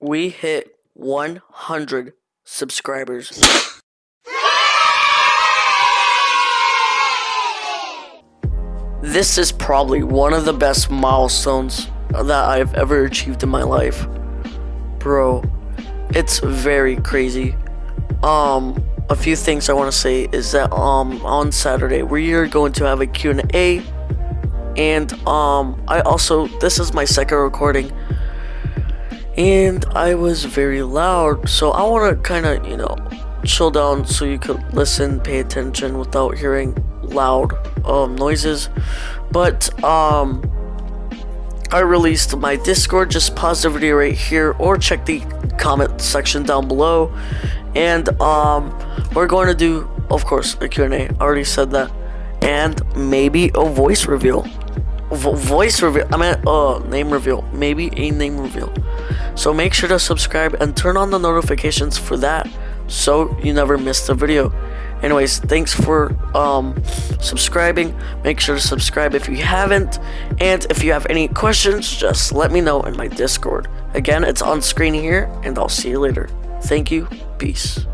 We hit 100 subscribers. This is probably one of the best milestones that I've ever achieved in my life. Bro, it's very crazy. Um, a few things I want to say is that um on Saturday we are going to have a Q&A and um I also this is my second recording and I was very loud so I want to kind of you know chill down so you could listen pay attention without hearing loud um noises. But um I released my Discord just pause the video right here or check the comment section down below. And um we're going to do of course a Q&A I already said that and maybe a voice reveal Vo voice reveal I mean uh name reveal maybe a name reveal. So make sure to subscribe and turn on the notifications for that so you never miss the video. Anyways thanks for um subscribing. Make sure to subscribe if you haven't. And if you have any questions just let me know in my discord. Again it's on screen here and i'll see you later. Thank you. Peace